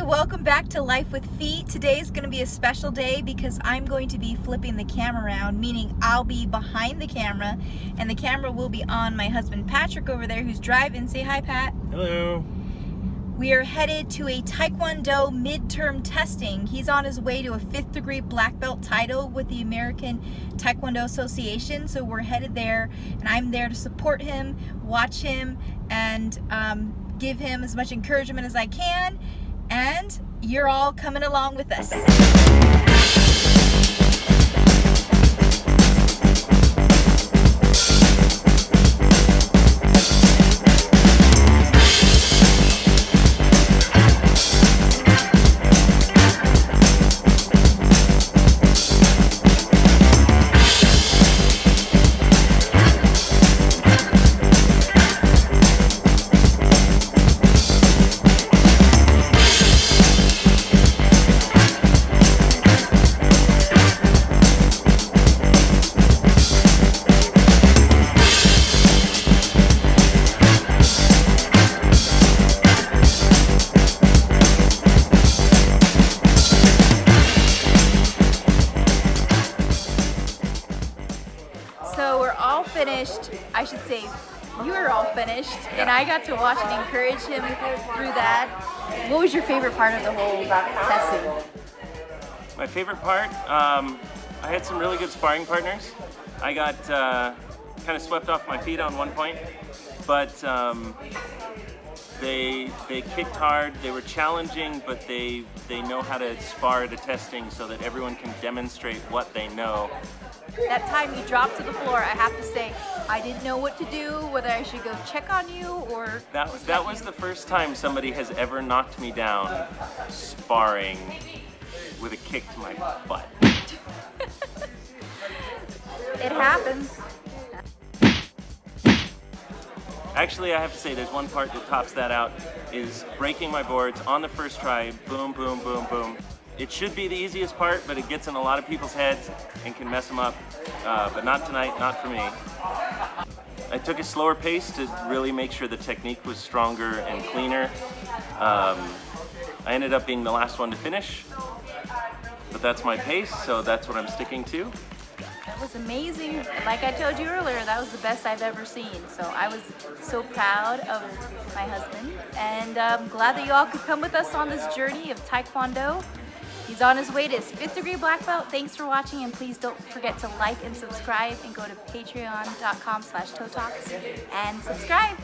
Hey, welcome back to Life with Feet. Today is going to be a special day because I'm going to be flipping the camera around, meaning I'll be behind the camera and the camera will be on my husband Patrick over there who's driving. Say hi, Pat. Hello. We are headed to a Taekwondo midterm testing. He's on his way to a fifth degree black belt title with the American Taekwondo Association. So we're headed there and I'm there to support him, watch him, and um, give him as much encouragement as I can and you're all coming along with us. Finished, I should say, you were all finished, yeah. and I got to watch and encourage him through that. What was your favorite part of the whole testing? My favorite part, um, I had some really good sparring partners. I got uh, kind of swept off my feet on one point, but um, they they kicked hard. They were challenging, but they they know how to spar a testing so that everyone can demonstrate what they know that time you dropped to the floor, I have to say, I didn't know what to do, whether I should go check on you or... That, was, that was the first time somebody has ever knocked me down sparring with a kick to my butt. it happens. Actually, I have to say there's one part that tops that out, is breaking my boards on the first try, boom, boom, boom, boom. It should be the easiest part, but it gets in a lot of people's heads and can mess them up. Uh, but not tonight, not for me. I took a slower pace to really make sure the technique was stronger and cleaner. Um, I ended up being the last one to finish, but that's my pace, so that's what I'm sticking to. That was amazing. Like I told you earlier, that was the best I've ever seen. So I was so proud of my husband, and I'm glad that you all could come with us on this journey of Taekwondo. He's on his way to his fifth degree black belt. Thanks for watching and please don't forget to like and subscribe and go to patreon.com slash and subscribe.